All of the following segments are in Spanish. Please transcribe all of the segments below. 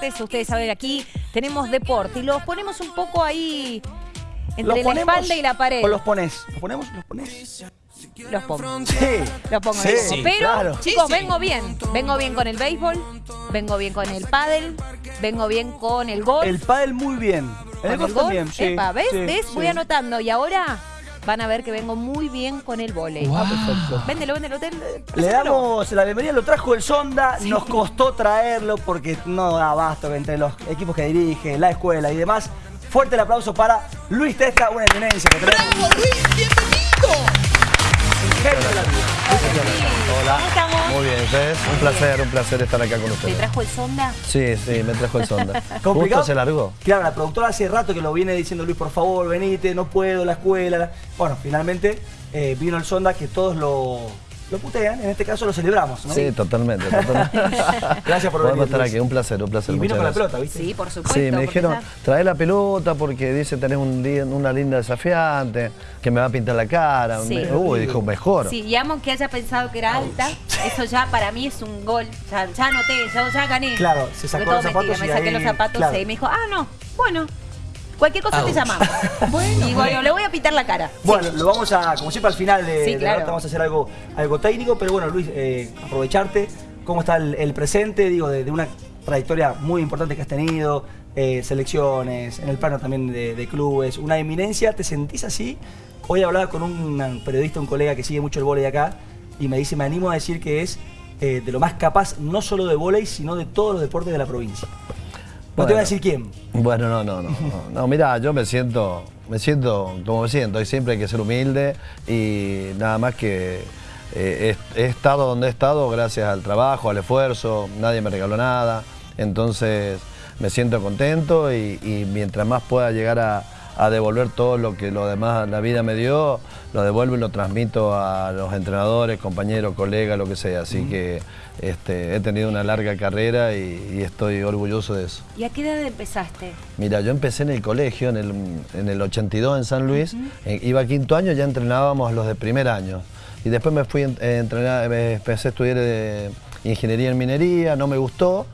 martes, ustedes saben aquí tenemos deporte y los ponemos un poco ahí entre la espalda y la pared. ¿O los pones? ¿Los ponemos? ¿Los pones? Los pongo. Sí. Los pongo Sí, ahí. sí, Pero, claro. chicos, vengo bien. Vengo bien con el béisbol, vengo bien con el pádel, vengo bien con el golf. El pádel muy bien. con El golf también, sí. Epa, ¿ves? sí, ¿Ves? Voy anotando. Y ahora van a ver que vengo muy bien con el volei. Ah, perfecto. Véndelo, véndelo. véndelo. Le damos la bienvenida, lo trajo el Sonda, nos costó traerlo porque no da abasto entre los equipos que dirige, la escuela y demás. Fuerte el aplauso para Luis Testa, una eminencia que tenemos. ¡Bravo, Luis! ¡Bienvenido! Un genio de la vida. Hola. Muy bien, ustedes. Un placer, un placer estar acá con ¿Te ustedes. trajo el sonda? Sí, sí, me trajo el sonda. ¿Complicado? Justo se largó. Claro, la productora hace rato que lo viene diciendo Luis, por favor, venite, no puedo, la escuela. Bueno, finalmente eh, vino el Sonda que todos lo, lo putean, en este caso lo celebramos, ¿no? Sí, totalmente, totalmente. Gracias por venir. estar aquí, un placer, un placer. Y vino muchas con la pelota, ¿viste? Sí, por supuesto. Sí, me dijeron, ya- trae la pelota porque dice tenés un día- una linda desafiante, que me va a pintar la cara. Sí. Me- Uy, dijo, mejor. Sí, y amo que haya pensado que era alta. Eso ya para mí es un gol. Ya, ya anoté, ya, ya gané. Claro, se sacó todo los zapatos mentira, y Me saqué ahí, los zapatos claro. y me dijo, ah, no, bueno, cualquier cosa te llamamos. y bueno, le voy a pintar la cara. Bueno, lo vamos a, como siempre al final de, Sí, de la claro. nota vamos a hacer algo, algo técnico, pero bueno, Luis, eh, aprovecharte, cómo está el, el presente, digo, de, de una trayectoria muy importante que has tenido, eh, selecciones, en el plano también de, de clubes, una eminencia, ¿te sentís así? Hoy hablaba con un periodista, un colega que sigue mucho el vóley acá, y me dice, me animo a decir que es eh, de lo más capaz, no solo de vóley, sino de todos los deportes de la provincia. No te voy a decir quién. Bueno, no, no, no. No, no mira, yo me siento, me siento como me siento y siempre hay que ser humilde y nada más que eh, he, estado donde he estado gracias al trabajo, al esfuerzo, nadie me regaló nada, entonces me siento contento y, y mientras más pueda llegar a, a devolver todo lo que lo demás la vida me dio, lo devuelvo y lo transmito a los entrenadores, compañeros, colegas, lo que sea. Así que este, he tenido una larga carrera y- y estoy orgulloso de eso. ¿Y a qué edad empezaste? Mira, yo empecé en el colegio en el, en el 82 en San Luis, eh, iba a quinto año, ya entrenábamos los de primer año. Y después me fui a entrenar, me empecé a estudiar eh, ingeniería en minería, no me gustó.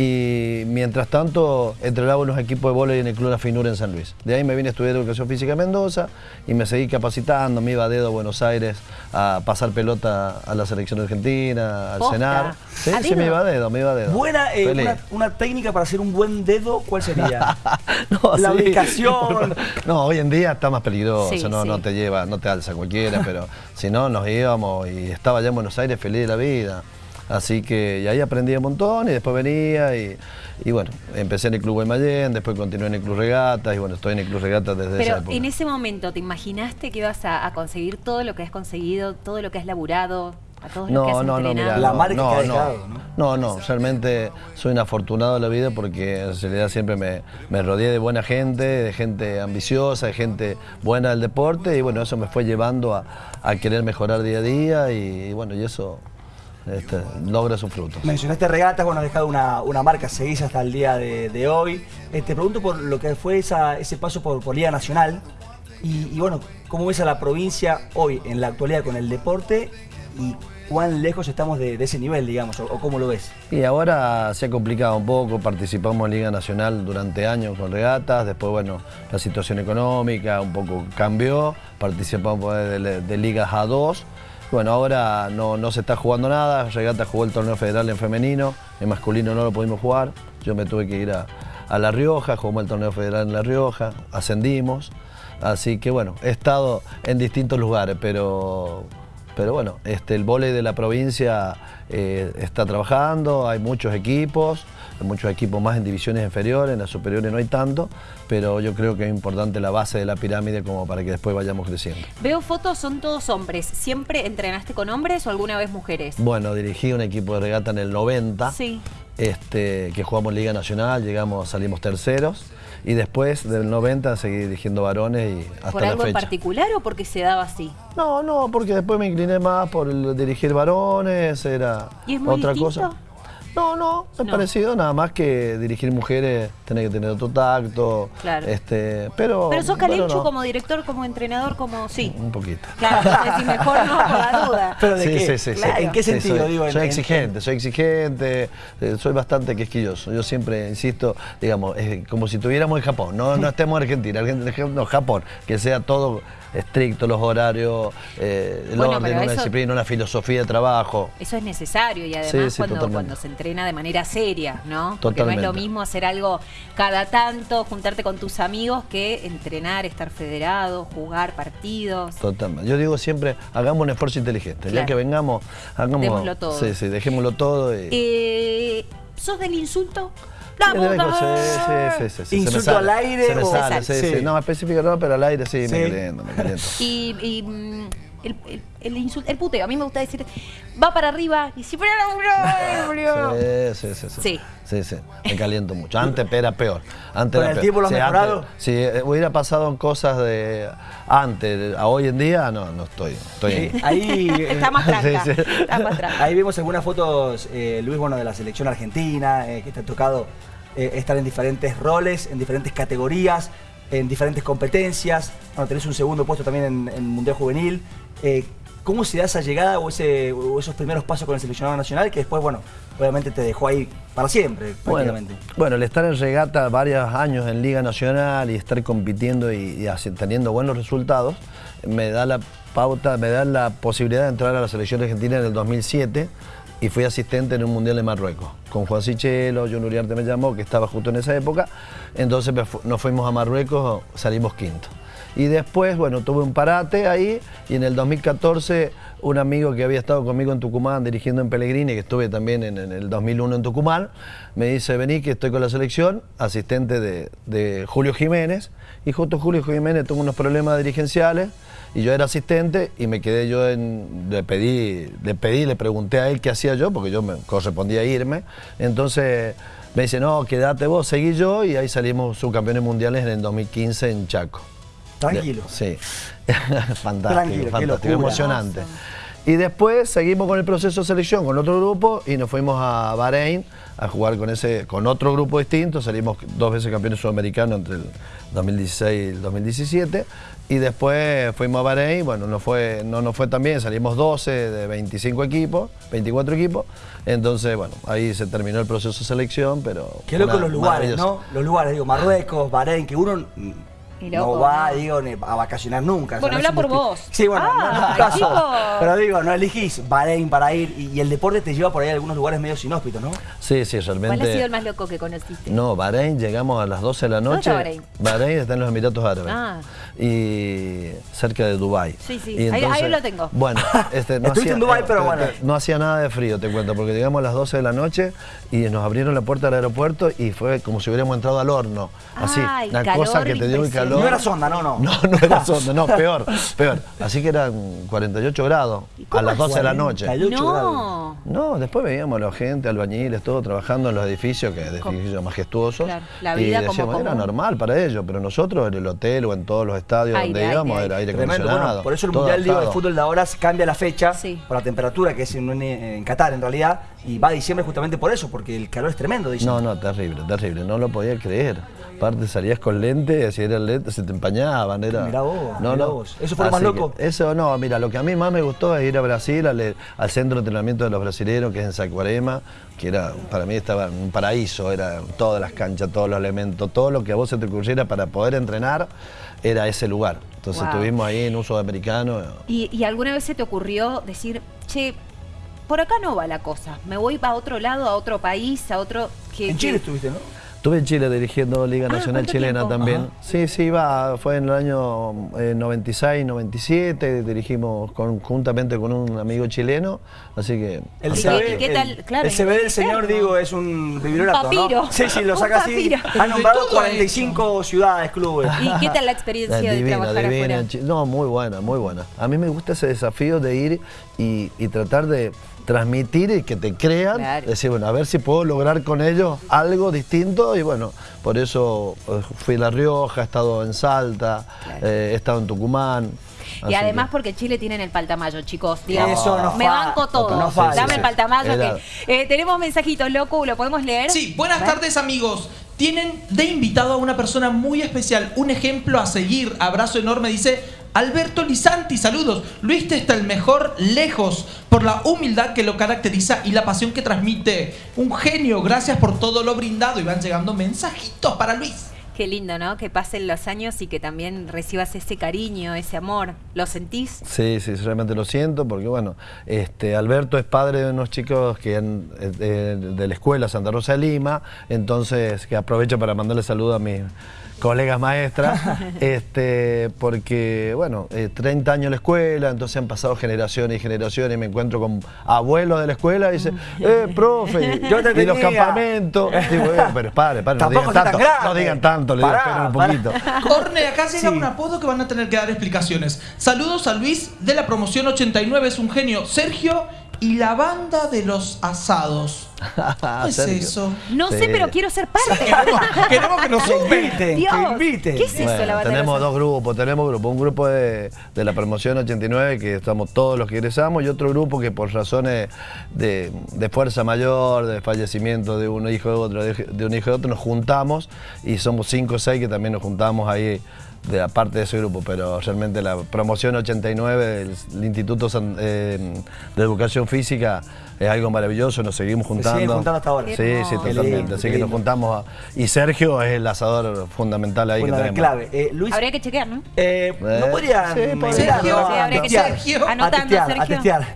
Y mientras tanto entrenaba en los equipos de vóley en el Club La Finura en San Luis. De ahí me vine a estudiar Educación Física en Mendoza y me seguí capacitando, me iba a dedo a Buenos Aires a pasar pelota a la selección argentina, al cenar. Sí, ¿A sí, me dedo? iba a dedo, me iba a dedo. Buena, eh, una, una técnica para hacer un buen dedo, ¿cuál sería? No, La sí. ubicación. No, hoy en día está más peligroso, Sí, no, sí. no te lleva, no te alza cualquiera, pero si no, nos íbamos y estaba allá en Buenos Aires feliz de la vida. Así que y ahí aprendí un montón y después venía y, y bueno, empecé en el Club Guaymallén, después continué en el Club Regatas y bueno, estoy en el Club Regatas desde esa Pero época. en ese momento, ¿te imaginaste que ibas a, a conseguir todo lo que has conseguido, todo lo que has laburado, a todos los que No, has no, no, mira, La no, marca no, que ha no. dejado, ¿no? No, no, realmente soy un afortunado de la vida porque en realidad siempre me, me rodeé de buena gente, de gente ambiciosa, de gente buena del deporte y bueno, eso me fue llevando a, a querer mejorar día a día y, bueno, y eso este, logra sus frutos. Mencionaste regatas, bueno, has dejado una, una marca, seguís hasta el día de, de hoy. Eh, te pregunto por lo que fue esa- ese paso por, por Liga Nacional y, y, bueno, ¿cómo ves a la provincia hoy en la actualidad con el deporte y cuán lejos estamos de, de ese nivel, digamos, o, o cómo lo ves? Y ahora se ha complicado un poco, participamos en Liga Nacional durante años con regatas, después bueno, la situación económica un poco cambió, participamos de, de- de ligas A2, bueno, ahora no, no se está jugando nada, Regata jugó el torneo federal en femenino, en masculino no lo pudimos jugar, yo me tuve que ir a, a La Rioja, jugamos el torneo federal en La Rioja, ascendimos, así que bueno, he estado en distintos lugares, pero pero bueno, este, el vóley de la provincia eh, está trabajando, hay muchos equipos, muchos equipos más en divisiones inferiores, en las superiores no hay tanto, pero yo creo que es importante la base de la pirámide como para que después vayamos creciendo. Veo fotos, son todos hombres. ¿Siempre entrenaste con hombres o alguna vez mujeres? Bueno, dirigí un equipo de regata en el 90, Sí. este, que jugamos Liga Nacional, llegamos, salimos terceros, y después del 90 seguí dirigiendo varones y hasta ¿Por la algo en particular o porque se daba así? No, no, porque después me incliné más por el dirigir varones, era ¿Y es muy otra distinto? cosa. No, no, es No. parecido, nada más que dirigir mujeres, tenés que tener otro tacto. Claro. Este, pero. Pero sos bueno, calenchu no, como director, como entrenador, como... Sí. Un poquito. Claro, si mejor no, por la duda. Pero de Sí, qué? sí, sí. Claro. ¿En qué Sí, sentido? soy, digo, soy en- exigente, soy exigente, eh, soy bastante quisquilloso. Yo siempre insisto, digamos, es como si tuviéramos en Japón, no, no estemos en Argentina, Argentina, no, Japón, que sea todo estricto, los horarios, eh, el Bueno, orden, una eso- disciplina, una filosofía de trabajo. Eso es necesario y además Sí, sí, cuando, totalmente. cuando se entrena de manera seria, ¿no? Porque no es Totalmente. lo mismo hacer algo cada tanto, juntarte con tus amigos, que entrenar, estar federado, jugar partidos. Totalmente. Yo digo siempre, hagamos un esfuerzo inteligente. Ya que vengamos, hagamos. Démoslo todo. Sí, sí, dejémoslo todo. Y, Eh, ¿Sos del insulto? ¡La Sí, de vez en puta! cuando, sí, sí, sí, sí, se me ¿Insulto sale, al aire Se me o- sale, sí, Sí. sí. No, específico no, pero al aire sí, Sí. me caliento, me caliento. Y, y, mm, el, el, el insulto, el puteo, a mí me gusta decir, va para arriba y si fuera Sí, sí, sí, sí. Sí. Sí, sí, me caliento mucho. Antes era peor. Antes ¿Con era el tiempo lo has Sí, mejorado? antes- si eh, hubiera pasado cosas de antes a hoy en día, no, no estoy. estoy Ahí, eh, Está más tranca, Sí, sí. está más tranca. ahí vemos algunas fotos, eh, Luis, bueno, de la selección argentina, eh, que te ha tocado eh, estar en diferentes roles, en diferentes categorías, en diferentes competencias. Bueno, tenés un segundo puesto también en, en Mundial Juvenil. Eh, ¿Cómo se da esa llegada o, ese, o esos primeros pasos con el seleccionado nacional que después, bueno, obviamente te dejó ahí para siempre, prácticamente? bueno, el estar en regata varios años en Liga Nacional y estar compitiendo y, teniendo buenos resultados, me da la pauta, me da la posibilidad de entrar a la selección argentina en el 2007 y fui asistente en un Mundial de Marruecos. Con Juan Sichelo, John Uriarte me llamó, que estaba justo en esa época. Entonces nos fuimos a Marruecos, salimos quinto. Y después, bueno, tuve un parate ahí y en el 2014 un amigo que había estado conmigo en Tucumán dirigiendo en Pellegrini, que estuve también en, en el 2001 en Tucumán, me dice, vení que estoy con la selección, asistente de, Julio Jiménez, y justo Julio Jiménez tuvo unos problemas dirigenciales y yo era asistente y me quedé yo en, le pedí, le pedí, le pregunté a él qué hacía yo, porque yo me correspondía irme, entonces me dice, no, quédate vos, seguí yo y ahí salimos subcampeones mundiales en el 2015 en Chaco. Tranquilo. Sí. fantástico, Tranquilo, fantástico, emocionante. Y después seguimos con el proceso de selección con otro grupo y nos fuimos a Bahrein a jugar con ese con otro grupo distinto. Salimos dos veces campeones sudamericanos entre el 2016 y el 2017. Y después fuimos a Bahrein, bueno, no, fue, no nos fue tan bien, salimos 12 de 25 equipos, 24 equipos. Entonces, bueno, ahí se terminó el proceso de selección, pero... Qué loco los lugares. ¿no? Los lugares, digo, Marruecos, Bahrein, que uno no va, ¿no? digo, ni a vacacionar nunca. Bueno, no es habla por vos. Sí, bueno, no Ah, es tu caso. Pero digo, no elegís Bahrein para ir y, y el deporte te lleva por ahí a algunos lugares medio inhóspitos, ¿no? Sí, sí, realmente... ¿Cuál ha sido el más loco que conociste? No, Bahrein, llegamos a las 12 de la ¿Dónde noche. está Bahrein? Bahrein está en los Emiratos Árabes. Ah. Y cerca de Dubái. Sí, sí, Y ahí- ahí lo tengo. Bueno, este, no Estuviste en Dubái, pero bueno. No hacía nada de frío, te cuento, porque llegamos a las 12 de la noche y nos abrieron la puerta del aeropuerto y fue como si hubiéramos entrado al horno. Así, el una calor cosa que te dio el calor. No era sonda, no, no. No, no era sonda, no, peor, peor. Así que eran 48 grados a las 12 de la noche. 48 grados. No. No, después veíamos a la gente, albañiles, todo trabajando en los edificios, que edificios majestuosos. Claro, la y vida como decíamos, era común. normal para ellos, pero nosotros en el hotel o en todos los estadios Aire, donde aire, íbamos aire. era aire acondicionado. bueno, por eso el Mundial digo, de. Fútbol de ahora cambia la fecha Sí. por la temperatura, que es en, en Qatar en realidad, y va a diciembre justamente por eso, porque el calor es tremendo, dicen. No, no, terrible, terrible, no lo podía creer. Aparte salías con lentes, si eran lentes se te empañaban, era... Mirá vos, no, mirá no. vos. ¿Eso fue lo más loco? Eso no, mira, lo que a mí más me gustó es ir a Brasil, al, al centro de entrenamiento de los brasileños, que es en Saquarema, que era, para mí estaba un paraíso, era todas las canchas, todos los elementos, todo lo que a vos se te ocurriera para poder entrenar, era ese lugar. Entonces Wow. estuvimos ahí en uso americano. ¿Y, y alguna vez se te ocurrió decir, che, por acá no va la cosa, me voy a otro lado, a otro país, a otro... Que, En Chile que- estuviste, ¿no? Estuve en Chile dirigiendo Liga Ah, Nacional ¿cuánto Chilena tiempo? también. Ajá. Sí, sí, va, fue en el año eh, 96, 97, dirigimos conjuntamente con un amigo chileno, así que... El ¿Y CV, qué- tal? el- Claro, el CV del señor, digo, es un papiro. ¿no? Sí, sí, lo saca así. Ha nombrado De todo 45 ciudades, clubes. ¿Y qué tal la experiencia de divina, trabajar divina afuera? No, muy buena, muy buena. A mí me gusta ese desafío de ir y, y tratar de transmitir y que te crean, Claro. decir, bueno, a ver si puedo lograr con ellos algo distinto y bueno, por eso eh, fui a La Rioja, he estado en Salta, Claro. eh, he estado en Tucumán, Y Así además que- porque Chile tienen el paltamayo, chicos. Digamos, Eso no me banco todo. no. Dame Sí, el paltamayo. Helado. Que, eh, tenemos mensajitos, loco, ¿lo podemos leer? Sí, buenas tardes amigos. Tienen de invitado a una persona muy especial, un ejemplo a seguir. Abrazo enorme, dice Alberto Lisanti, saludos. Luis está el mejor lejos por la humildad que lo caracteriza y la pasión que transmite. Un genio, gracias por todo lo brindado. Y van llegando mensajitos para Luis. Qué lindo, ¿no? Que pasen los años y que también recibas ese cariño, ese amor. ¿Lo sentís? Sí, sí, realmente lo siento porque, bueno, este, Alberto es padre de unos chicos que han- eh, de, de la escuela Santa Rosa de Lima, entonces que aprovecho para mandarle saludos a mis colegas maestras, este, porque, bueno, eh, 30 años en la escuela, entonces han pasado generaciones y generaciones y me encuentro con abuelos de la escuela y dicen, eh, profe, Yo te y los campamentos. Digo, "Eh, pero pare, pare, no digan tanto, no digan tanto, le digo, esperen un poquito. Corne, acá llega Sí. un apodo que van a tener que dar explicaciones. Saludos a Luis de la promoción 89, es un genio. Sergio y la banda de los asados. ¿Qué es eso? No sé, pero quiero ser parte. Queremos, queremos que nos inviten, Dios, que inviten. ¿qué es eso, Bueno, la batalla? tenemos dos grupos, tenemos grupos, un grupo de, de la promoción 89 que estamos todos los que egresamos y otro grupo que por razones de, de fuerza mayor, de fallecimiento de un hijo de otro, de, de un hijo de otro, nos juntamos y somos cinco o seis que también nos juntamos ahí de la parte de ese grupo, pero realmente la promoción 89 del, Instituto San- eh, de Educación Física es algo maravilloso, nos seguimos juntando. siguen juntando hasta ahora. Sí, sí, totalmente. Así que nos juntamos. a- y Sergio es el asador fundamental ahí que tenemos. clave. Eh, Luis, Habría que chequear, ¿no? eh, ¿no podrían sí, podría. Sergio, a sí, habría que Sergio. a Anotando, testear, a Sergio. testear.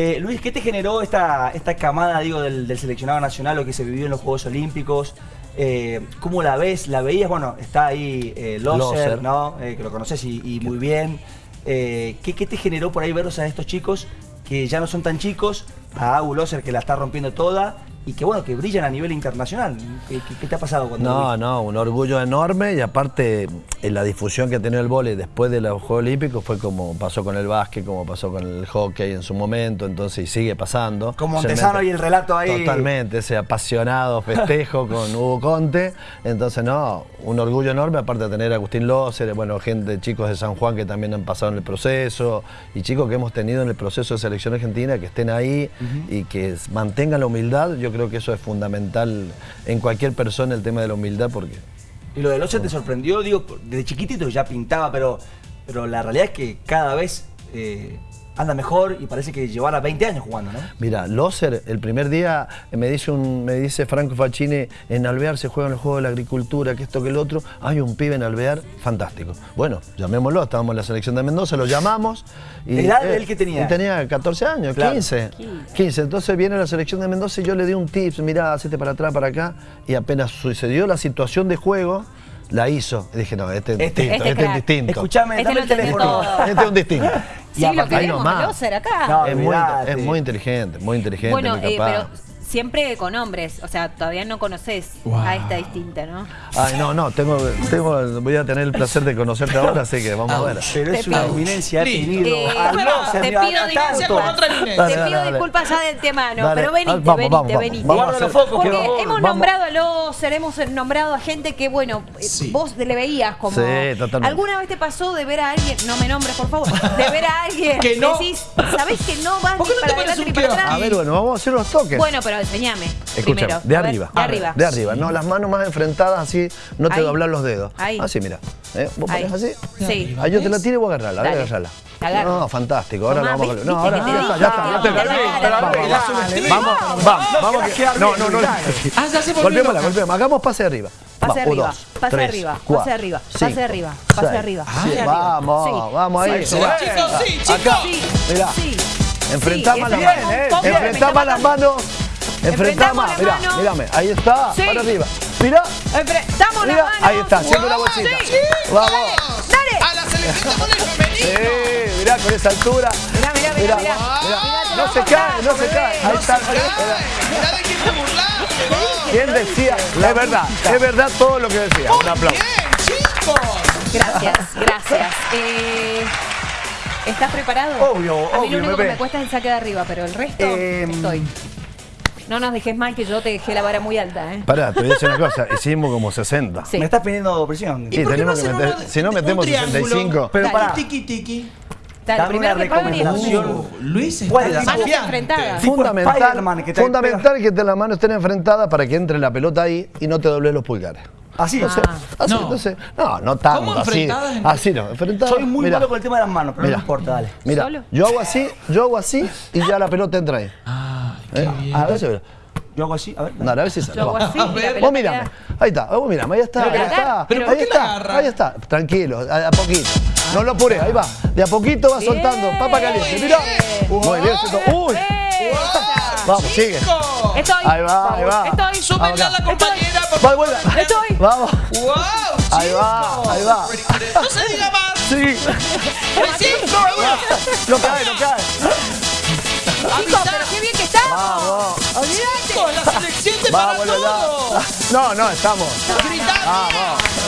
Eh, Luis, ¿qué te generó esta, esta camada digo, del, del seleccionado nacional, lo que se vivió en los Juegos Olímpicos? Eh, ¿Cómo la ves? ¿La veías? Bueno, está ahí eh, Loser. ¿no? Eh, que lo conoces y, y muy bien. ¿qué, qué te generó por ahí verlos a estos chicos que ya no son tan chicos? A Agu Loser que la está rompiendo toda y que bueno, que brillan a nivel internacional. ¿Qué, qué- te ha pasado cuando No, no, un orgullo enorme y aparte en la difusión que ha tenido el vóley después de los Juegos Olímpicos fue como pasó con el básquet, como pasó con el hockey en su momento, entonces y sigue pasando. Con Montesano y el relato ahí. Totalmente, ese apasionado festejo con Hugo Conte. Entonces, no, un orgullo enorme, aparte de tener a Agustín Lócer, bueno, gente, chicos de San Juan que también han pasado en el proceso, y chicos que hemos tenido en el proceso de selección argentina, que estén ahí y que mantengan la humildad. Yo creo que eso es fundamental en cualquier persona, el tema de la humildad, porque Y lo de Loser te sorprendió, digo, desde chiquitito ya pintaba, pero, pero la realidad es que cada vez eh, anda mejor y parece que llevara 20 años jugando, ¿no? Mira, Loser, el primer día eh, me dice un, me dice Franco Facchini, en Alvear se juegan los juegos de la agricultura, que esto, que el otro. Hay un pibe en Alvear, fantástico. Bueno, llamémoslo, estábamos en la selección de Mendoza, lo llamamos. Y, ¿Edad de él qué tenía? él tenía 14 años, Claro. 15. 15. Entonces viene la selección de Mendoza y yo le di un tips, mirá, hacete para atrás, para acá. Y apenas sucedió la situación de juego, la hizo. Y dije, no, este es Este- distinto, este este, es distinto. Escuchame, Este dame el teléfono. Este es un distinto. Sí, Y lo queremos, nomás. Acá. No, es, muy, es muy inteligente, muy inteligente, Bueno, muy eh, capaz. pero siempre con hombres, o sea, todavía no conoces a esta distinta, ¿no? Ay, no, no, tengo, tengo, voy a tener el placer de conocerte ahora, así que vamos a ver. Pero es una eminencia, ha tenido Eh, a bueno, Loser, te pido con otra. Dale, Te pido disculpas ya de antemano, Dale, pero venite, vamos, vamos, venite, vamos, venite. vamos los focos, Porque por hemos Vamos. nombrado a Loser, hemos nombrado a gente que, bueno, eh, Sí. vos le veías como... Sí, totalmente. ¿Alguna vez te pasó de ver a alguien, no me nombres por favor, de ver a alguien Que no. decís, ¿sabés que no vas ¿Por ni qué no para adelante ni para atrás? A ver, bueno, vamos a hacer los toques. Bueno, pero enseñame Escúchame, primero. de A ver, arriba. De arriba. De arriba. No, las manos más enfrentadas así, no te Ahí. doblar los dedos. Ahí. Así, mira. ¿Eh? ¿Vos Ahí. ponés así? Sí. Ahí yo te la tiro y vos agarrarla, a ver, Dale. agarrarla. La agarro. No, fantástico. Ahora Tomá, lo vamos a ¿viste No, ahora ya está, ya está. Vamos, vamos. Vamos, No, no, no. Ah, Golpeémosla, golpeémosla. Hagamos pase arriba. Pase arriba, pase arriba, pase arriba, pase arriba, pase seis, arriba, siete. pase arriba. Vamos, Sí. vamos ahí. Sí, Chicos, sí, chicos. Acá, Sí, mirá. sí. Enfrentamos Sí, las eso manos. eh. Enfrentamos las manos. Enfrentamos Enfrentamos, la mirá, mano. mírame, ahí está, Sí. para arriba. Mirá, Enfrentamos la mano. ahí está, haciendo una bolsita. Sí. Vamos. Dale. A la selección de voleibol femenino. Sí, mirá con esa altura. Mirá, mirá, mirá, mirá. No se cae, no se cae. Ahí está. Mirá de quién te burlaste. ¿Quién decía? Es verdad, es verdad todo lo que decía. Un aplauso. Bien, chicos. Gracias, gracias. Eh, ¿Estás preparado? Obvio, A mí obvio, lo único que me cuesta es el saque de arriba, pero el resto Em, estoy. No nos dejes mal que yo te dejé la vara muy alta, ¿eh? Pará, te voy a decir una cosa. Hicimos como 60. Sí. Me estás pidiendo presión. ¿Y por qué tenemos no que meter- si no metemos triángulo? 65. Pero pará, Tiki, tiki. Dale, dame una recomendación. Uh, Luis es Fundamental, que te fundamental que te- las manos estén enfrentadas para que entre la pelota ahí y no te dobles los pulgares. Así. Entonces, así, No. entonces, no, no tanto, ¿Cómo así, así no, enfrentadas. Soy muy mira, malo con el tema de las manos, pero Mira. no importa, dale. Mira, ¿Solo? yo hago así, yo hago así y ya la pelota entra ahí. Ah, qué ¿Eh? bien. A ver. Yo hago así, a ver. No, a ver si sale. Yo hago vamos. así. Vos mirame, ahí está, vos mirame, ahí está, Pero ahí está, pero ¿por ahí está, ahí está, tranquilo, a, a poquito. No lo apure, ahí va, de a poquito va soltando, papa caliente, mira. Muy bien, uy, Vamos, sigue. Estoy. Ahí va, ahí va. Estoy. A la compañera, por. Estoy. Vamos, ¡Wow! Ahí va, ahí va. No se diga más. sí. No cae, no cae. Chicos, pero qué bien que estamos. Vamos. Chico, la selección te para todo. No, no, estamos. Gritando. Vamos.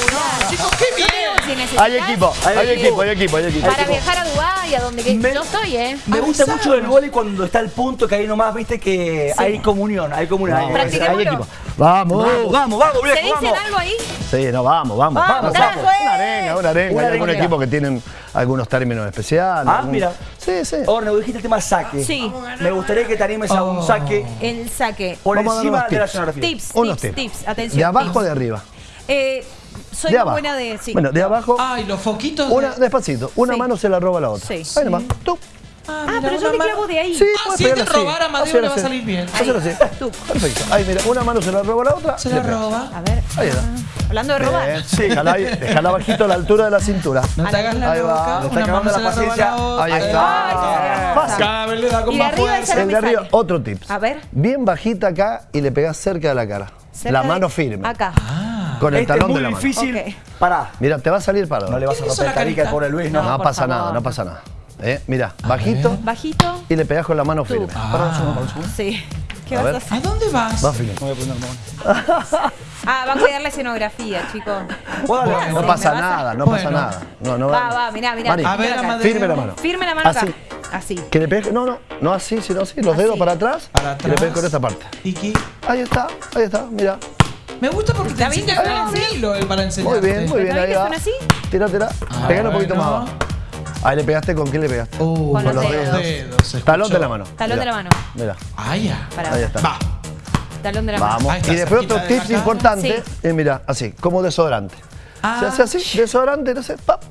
Espectacular. Chicos, qué bien. Si necesitas Hay equipo, hay equipo, hay equipo, hay equipo. Para viajar a Dubái, a donde Me- yo estoy, ¿eh? Me gusta Avisar. mucho el vóley cuando está el punto que ahí nomás, viste que hay comunión, hay comunión. hay- Practiquémoslo. Hay equipo. Vamos. Vamos, vamos, vamos, ¿Se viejo, dicen vamos. algo ahí? Sí, no, vamos, vamos. Vamos, eh. Una arenga, una arenga. Una Hay algún equipo que tienen algunos términos especiales. Ah, algún- mira. Sí, sí. Orne, dijiste el tema saque. Sí. Me gustaría que te animes a un saque El saque. por Vamos a dar encima unos de la tips. Tips, Unos tips, tips. tips. Atención. ¿De abajo o tips. de arriba? Eh, soy de muy abajo. buena de. Sí. Bueno, de abajo. Ay, los foquitos. de- Una, despacito. Una Sí. mano se la roba la otra. Sí. Ahí nomás. Tú. Ah, Ah, mira, pero yo mano- clavo de ahí. Sí, Ah, si es de pegarla así. robar a Amadeo Hacer le va a salir bien. Hacer así. Tú. Perfecto. Ahí, mira, una mano se la roba la otra. Se la roba. A ver. Ahí está. Hablando de robar. Bien, Sí, déjala, bajito a la altura de la cintura. No te hagas la Ahí va. loca. Le está acabando la paciencia. la. Ahí está. Fácil. Cada vez le da con Y de más arriba fuerza. esa- El de arriba, sale. otro tips. A ver. Bien bajita acá y le pegás cerca de la cara. Cerca la de- mano firme. Acá. Ah, Con el Este es talón muy de la mano. difícil. Ok. Pará. Mira, te va a salir para. No le vas a ¿Qué hizo romper la carica al pobre Luis, ¿no? No, pasa favor. nada, no pasa nada. ¿Eh? Mira, bajito Bajito. y le pegás con la mano firme. Pará un segundo, pará un segundo. Sí. ¿Qué A vas a hacer? ¿A dónde vas? Va firme. Voy a poner mano. Ah, va a cuidar la escenografía, chicos. Bueno. No pasa nada, no Bueno. pasa nada. No, no Va, va, mirá, mirá. Mari, A ver, firme la mano. Firme la mano acá. Así. Así. Que le pegues, no, no, no así, sino así, los Así. dedos para atrás, Para y le pegues atrás. con esta parte. Tiki. Ahí está, ahí está, mira. Me gusta porque te enseña ¿Está con el hilo eh, para enseñarte. Muy bien, muy bien, ¿Está ahí va. son así? Tira, tira. Ah, Pegale un poquito más abajo. Ahí le pegaste, ¿con qué le pegaste? Uh, Con los los dedos. Talón de la mano. Talón de la mano. Mira, Ah, ya. Ahí está. Va. Talón de la mano. Vamos. Ahí está, Y después otro de tips cara. importante, es mira, así, como desodorante. Ah. Se hace así, desodorante, no sé, pap,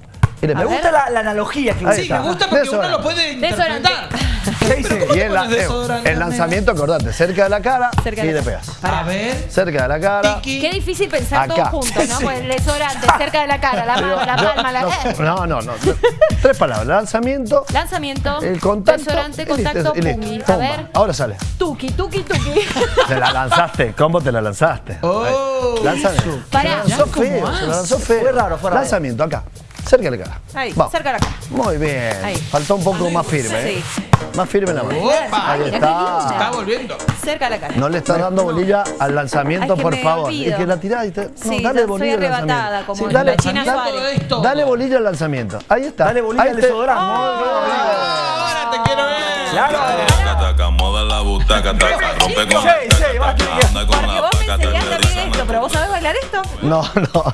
y le Me gusta la, la analogía que Ahí Sí, está. me gusta porque uno lo puede Desodorante. ¿Qué dice? Y el, eh, el lanzamiento, acordate, cerca de la cara Cerca y de la- le pegas. A ver. Cerca de la cara. Tiki. Qué difícil pensar Acá. todos juntos, ¿no? Pues el desodorante cerca de la cara, la mano, la Yo- palma, la. No, no, no. Tres palabras. Lanzamiento, Lanzamiento. el contacto. Desodorante, y listo, contacto, y listo. A ver. Ahora sale. Tuki, tuki, tuki. Te la lanzaste. ¿Cómo te la lanzaste? Oh. Lanzamiento. Pará. Se la lanzó ¿Cómo feo. Se la lanzó feo. Fue raro, fue raro. Lanzamiento, acá. Cerca de la cara. Ahí, Vamos. cerca de la cara. Muy bien. Ahí. Faltó un poco más firme. ¿eh? Sí. Más firme la mano. Opa. Ahí está. Se está volviendo. Cerca de la cara. No le estás dando bolilla al lanzamiento, Ay, que por me favor. olvido. Es que la tirás y te. No, Sí, dale bolilla al arrebatada, lanzamiento. como Sí, dale, la China todo. dale bolilla al lanzamiento. Ahí está. Dale bolilla Ahí al te- desodorante. Ahora te quiero ver. Claro. Taca, taca, moda la butaca, taca, rompe con Sí, sí, va, taca, anda con la esto, pero vos sabés bailar esto. No, no.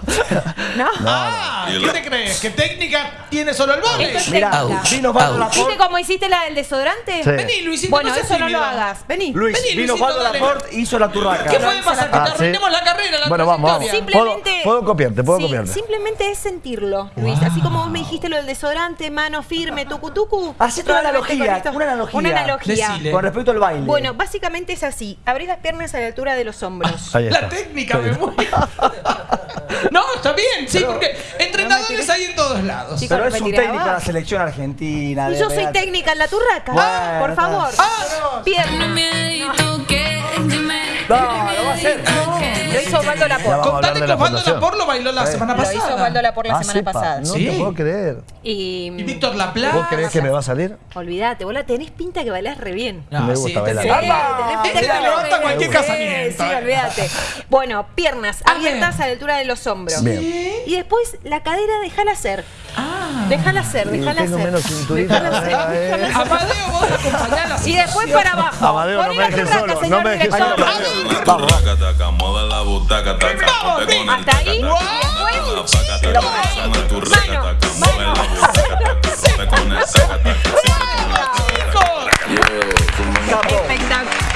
¿No? Ah, ¿qué te crees? ¿Qué técnica tiene solo el es Mira, ¿Viste cómo hiciste la del desodorante? Sí. Vení, Luisito, Bueno, eso no lo hagas. Vení. Luis, Vení, vino dale. Laporte, hizo la turraca. ¿Qué puede pasar? Que Ah, te sí. arruinemos la carrera, la Bueno, vamos, vamos. Simplemente. Puedo- copiarte, puedo copiarte. Simplemente es sentirlo, Luis. Así como vos me dijiste lo del desodorante, mano firme, tucu tucu. Hacete una analogía, una analogía. Una analogía. Con respecto al baile. Bueno, básicamente es así. Abrís las piernas a la altura de los hombros. Está. La técnica me muero. No, está bien, sí, porque entrenadores hay en todos lados. Chicos, Pero es un técnico de la selección argentina. Y yo soy técnica en la turraca. Bueno, por favor. Ah, Pierna. No, lo va a hacer. Lo hizo Osvaldo Contale de que la Osvaldo. Lapor lo bailó la semana Lo hizo pasada. Osvaldo Laporte la Ah, semana sepa, pasada. No Sí. te puedo creer. Y. Y Víctor Laplace. ¿Vos creés que me va a salir? Olvídate, vos la tenés pinta que bailás re bien. No, Me sí, gusta bailar. tenés pinta que levanta cualquier Sí, casamiento, Sí, eh. olvídate. Bueno, piernas abiertas a la altura de los hombros. Bien. Y después la cadera déjala hacer. Déjala hacer, Y déjala tengo hacer. menos cinturita. Déjala hacer, eh. déjala hacer. Amadeo, vos acompañá la Y después para abajo. Amadeo, no me dejes solo, no me solo. Vamos. la butaca, taca, hasta ahí. después, mano, mano.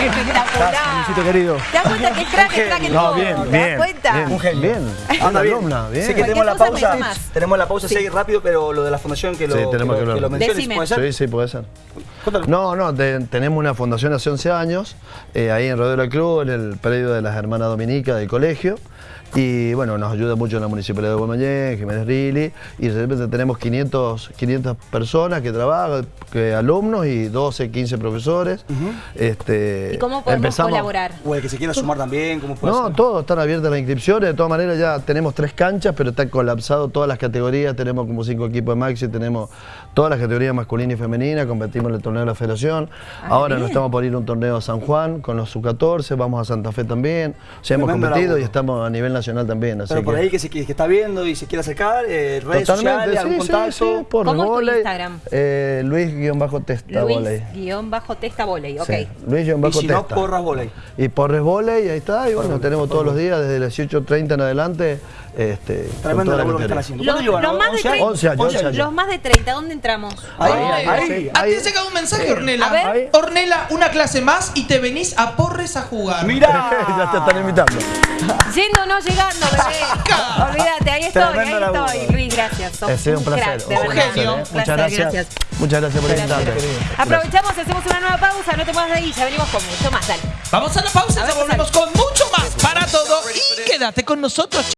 Espectacular. Luisito querido. ¿Te das cuenta que es crack, es crack en No, todo? bien, ¿Te das bien. cuenta? Bien, Un genio. bien. Anda bien. alumna, bien. Sé que tenemos la pausa. Tenemos la pausa, sí. rápido, pero lo de la fundación que lo, Sí, que tenemos lo, que lo menciones, Decime. ¿puede ser? Sí, sí, puede ser. Cuéntalo. No, no, te- tenemos una fundación hace 11 años, eh, ahí en Rodeo del Club, en el predio de las hermanas Dominica del colegio. Y bueno, nos ayuda mucho la Municipalidad de Guaymallén, Jiménez Rili, y de repente tenemos 500, 500 personas que trabajan, que alumnos y 12, 15 profesores. este, ¿Y cómo podemos empezamos- colaborar? O el que se quiera sumar también, ¿cómo puede No, ser? todos están abiertas las inscripciones. De todas maneras, ya tenemos tres canchas, pero está colapsado todas las categorías. Tenemos como cinco equipos de Maxi, tenemos todas las categorías masculina y femenina. Competimos en el torneo de la Federación. Ah, Ahora bien. nos estamos por ir a un torneo a San Juan con los sub-14. Vamos a Santa Fe también. Sea, hemos competido y estamos a nivel nacional también. Así Pero por que- ahí que, se, que está viendo y se quiere acercar, eh, redes sociales, algún sí, sí, contacto. sí, por ¿Cómo es tu volei. Instagram? Eh, Luis-Testa volei. Luis-testa voley, ok. Sí, Y Luis-Testa. si no, porras volei. Y Porres Voley, ahí está, y bueno, tenemos todos los días, desde las 18.30 en adelante, este, Tremendo toda la laburo que están haciendo. Los, ¿Cuánto llevan? los más de 11 años? 30, 11 años, 11 años. los más de 30, ¿dónde entramos? Ahí, Ahí, ahí. A ti te llegado un mensaje, Ornela. A ver. Ahí. Ornela, una clase más y te venís a Porres a jugar. Mirá. ya te están invitando. Yendo o no llegando, bebé. Olvídate, ahí estoy, ahí laburo. estoy. Luis, gracias. Ha sido un placer. crack, de un verdad. placer, genio. ¿eh? Muchas gracias. Muchas gracias por invitarte. Aprovechamos, hacemos una nueva pausa, no te muevas de ahí, ya venimos con mucho más, dale. Vamos a la pausa, ya volvemos con mucho más para todo y quédate con nosotros.